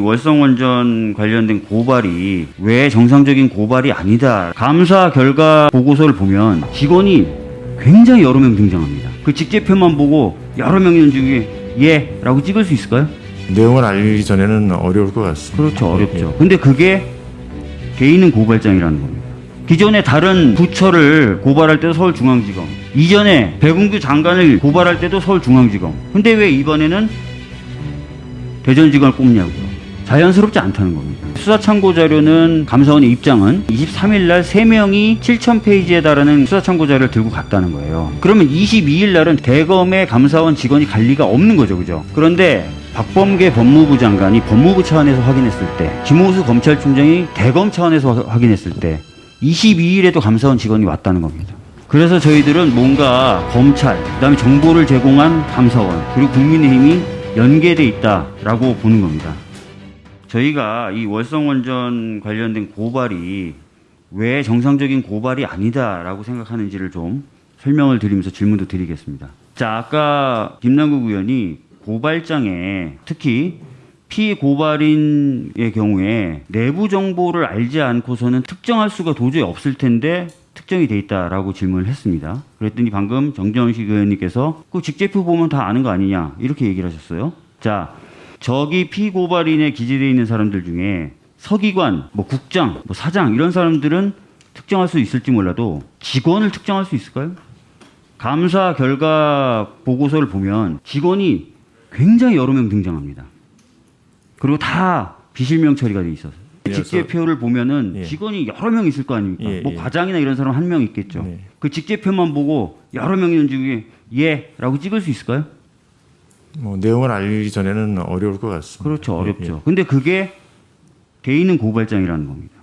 월성원전 관련된 고발이 왜 정상적인 고발이 아니다. 감사 결과 보고서를 보면 직원이 굉장히 여러 명 등장합니다. 그 직제표만 보고 여러 명 중에 예 라고 찍을 수 있을까요? 내용을 알기 전에는 어려울 것 같습니다. 그렇죠 어렵죠. 예. 근데 그게 개인은 고발장이라는 겁니다. 기존에 다른 부처를 고발할 때도 서울중앙지검, 이전에 백운규 장관을 고발할 때도 서울중앙지검. 근데 왜 이번에는 대전지검을 꼽냐고요. 자연스럽지 않다는 겁니다. 수사 참고 자료는 감사원의 입장은 23일 날 3명이 7,000페이지에 달하는 수사 참고 자료를 들고 갔다는 거예요. 그러면 22일 날은 대검의 감사원 직원이 갈 리가 없는 거죠. 그죠? 그런데 박범계 법무부 장관이 법무부 차원에서 확인했을 때, 김호수 검찰총장이 대검 차원에서 화- 확인했을 때, 22일에도 감사원 직원이 왔다는 겁니다. 그래서 저희들은 뭔가 검찰, 그 다음에 정보를 제공한 감사원, 그리고 국민의힘이 연계돼 있다라고 보는 겁니다. 저희가 이 월성원전 관련된 고발이 왜 정상적인 고발이 아니다라고 생각하는지를 좀 설명을 드리면서 질문도 드리겠습니다. 자, 아까 김남국 의원이 고발장에 특히 피고발인의 경우에 내부 정보를 알지 않고서는 특정할 수가 도저히 없을 텐데 특정이 돼 있다라고 질문을 했습니다. 그랬더니 방금 정재원식 의원님께서 그 직제표 보면 다 아는 거 아니냐 이렇게 얘기를 하셨어요. 자, 저기 피고발인에 기재되어 있는 사람들 중에 서기관, 뭐 국장, 뭐 사장 이런 사람들은 특정할 수 있을지 몰라도 직원을 특정할 수 있을까요? 감사 결과 보고서를 보면 직원이 굉장히 여러 명 등장합니다. 그리고 다 비실명 처리가 돼 있어서 그래서- 직제표를 보면은 예. 직원이 여러 명 있을 거 아닙니까? 예, 뭐 예. 과장이나 이런 사람 한 명 있겠죠. 네. 그 직제표만 보고 여러 명 있는 중에 예라고 찍을 수 있을까요? 뭐 내용을 알기 전에는 어려울 것 같습니다. 그렇죠. 예, 어렵죠. 근데 그게 개인은 고발장이라는 겁니다.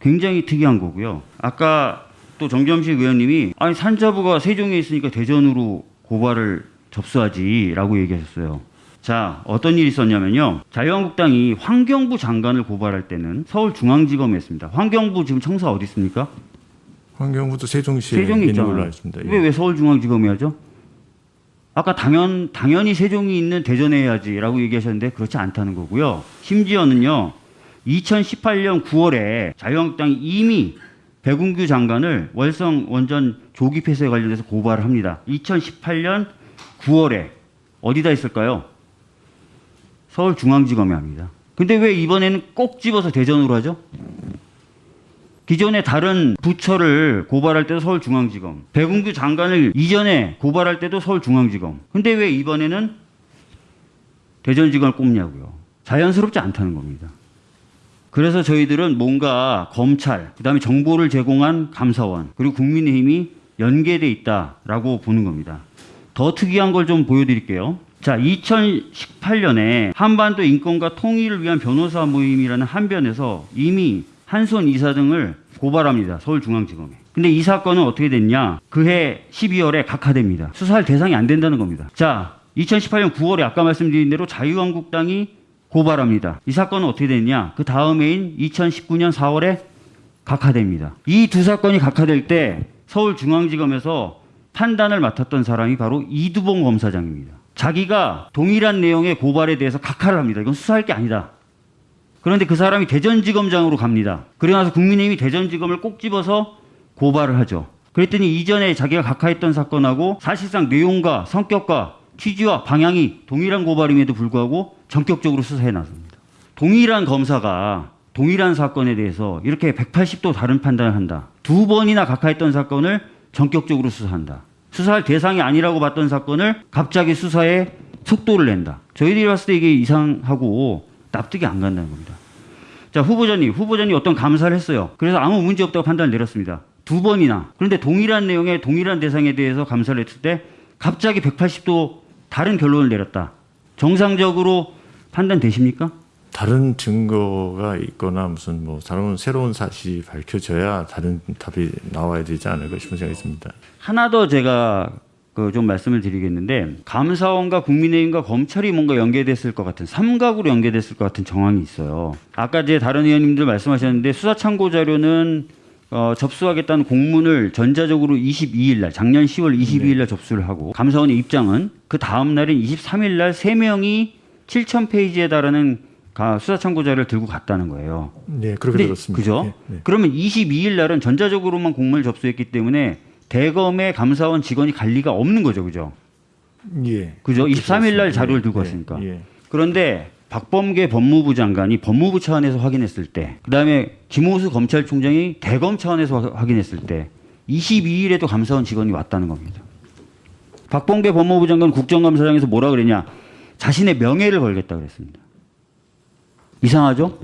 굉장히 특이한 거고요. 아까 또 정점식 의원님이 아니 산자부가 세종에 있으니까 대전으로 고발을 접수하지라고 얘기하셨어요. 자, 어떤 일이 있었냐면요. 자유한국당이 환경부 장관을 고발할 때는 서울중앙지검에 했습니다. 환경부 지금 청사 어디 있습니까? 환경부도 세종시에 세종에 있는. 걸로 알겠습니다. 예. 왜, 왜 서울중앙지검에 하죠? 아까 당연, 당연히 세종이 있는 대전에 해야지라고 얘기하셨는데 그렇지 않다는 거고요. 심지어는요, 2018년 9월에 자유한국당이 이미 백운규 장관을 월성 원전 조기 폐쇄에 관련해서 고발을 합니다. 2018년 9월에 어디다 했을까요? 서울중앙지검에 합니다. 근데 왜 이번에는 꼭 집어서 대전으로 하죠? 기존에 다른 부처를 고발할 때도 서울중앙지검, 백운규 장관을 이전에 고발할 때도 서울중앙지검. 근데 왜 이번에는 대전지검을 꼽냐고요. 자연스럽지 않다는 겁니다. 그래서 저희들은 뭔가 검찰, 그다음에 정보를 제공한 감사원, 그리고 국민의힘이 연계돼 있다라고 보는 겁니다. 더 특이한 걸 좀 보여드릴게요. 자, 2018년에 한반도 인권과 통일을 위한 변호사 모임이라는 한변에서 이미 한손 이사 등을 고발합니다. 서울중앙지검에. 근데 이 사건은 어떻게 됐냐? 그해 12월에 각하됩니다. 수사할 대상이 안 된다는 겁니다. 자, 2018년 9월에 아까 말씀드린 대로 자유한국당이 고발합니다. 이 사건은 어떻게 됐냐? 그 다음 해인 2019년 4월에 각하됩니다. 이 두 사건이 각하될 때 서울중앙지검에서 판단을 맡았던 사람이 바로 이두봉 검사장입니다. 자기가 동일한 내용의 고발에 대해서 각하를 합니다. 이건 수사할 게 아니다. 그런데 그 사람이 대전지검장으로 갑니다. 그러고 나서 국민의힘이 대전지검을 꼭 집어서 고발을 하죠. 그랬더니 이전에 자기가 각하했던 사건하고 사실상 내용과 성격과 취지와 방향이 동일한 고발임에도 불구하고 전격적으로 수사해 나섭니다. 동일한 검사가 동일한 사건에 대해서 이렇게 180도 다른 판단을 한다. 두 번이나 각하했던 사건을 전격적으로 수사한다. 수사할 대상이 아니라고 봤던 사건을 갑자기 수사에 속도를 낸다. 저희들이 봤을 때 이게 이상하고 납득이 안 간다는 겁니다. 자, 후보자님, 후보자님 어떤 감사를 했어요. 그래서 아무 문제 없다고 판단을 내렸습니다. 두 번이나. 그런데 동일한 내용의 동일한 대상에 대해서 감사를 했을 때 갑자기 180도 다른 결론을 내렸다. 정상적으로 판단되십니까? 다른 증거가 있거나 무슨 뭐 다른 새로운 사실이 밝혀져야 다른 답이 나와야 되지 않을까 싶은 생각이 듭니다. 하나 더 제가 그 좀 말씀을 드리겠는데 감사원과 국민의힘과 검찰이 뭔가 연계됐을 것 같은 삼각으로 연계됐을 것 같은 정황이 있어요. 아까 이제 다른 의원님들 말씀하셨는데 수사 참고 자료는 어, 접수하겠다는 공문을 전자적으로 22일 날 작년 10월 22일 날 접수를 하고 감사원의 입장은 그 다음 날인 23일 날세 명이 7천 페이지에 달하는 가- 수사 참고자를 들고 갔다는 거예요. 네, 그렇게 근데 들었습니다. 그죠? 네, 네. 그러면 22일 날은 전자적으로만 공문을 접수했기 때문에 대검의 감사원 직원이 갈 리가 없는 거죠, 그죠? 예. 그죠? 23일 날 자료를 들고 예, 왔으니까. 예. 그런데 박범계 법무부 장관이 법무부 차원에서 확인했을 때, 그 다음에 김호수 검찰총장이 대검 차원에서 화- 확인했을 때, 22일에도 감사원 직원이 왔다는 겁니다. 박범계 법무부 장관 국정감사장에서 뭐라 그랬냐? 자신의 명예를 걸겠다 그랬습니다. 이상하죠?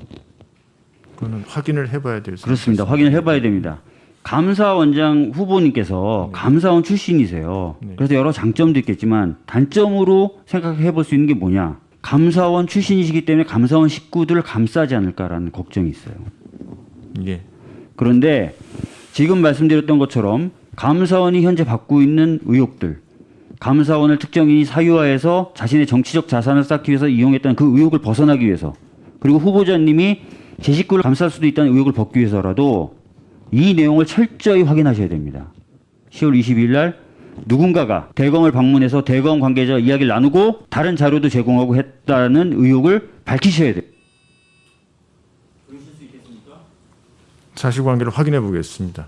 그거는 확인을 해봐야 될 그렇습니다. 확인을 해봐야 됩니다. 감사원장 후보님께서 감사원 출신이세요. 네. 그래서 여러 장점도 있겠지만 단점으로 생각해 볼 수 있는 게 뭐냐? 감사원 출신이시기 때문에 감사원 식구들을 감싸지 않을까라는 걱정이 있어요. 예. 그런데 지금 말씀드렸던 것처럼 감사원이 현재 받고 있는 의혹들, 감사원을 특정인이 사유화해서 자신의 정치적 자산을 쌓기 위해서 이용했다는 그 의혹을 벗어나기 위해서, 그리고 후보자님이 제 식구를 감쌀 수도 있다는 의혹을 벗기 위해서라도 이 내용을 철저히 확인하셔야 됩니다. 10월 22일 날 누군가가 대검을 방문해서 대검 관계자와 이야기를 나누고 다른 자료도 제공하고 했다는 의혹을 밝히셔야 돼요. 사실관계를 확인해 보겠습니다.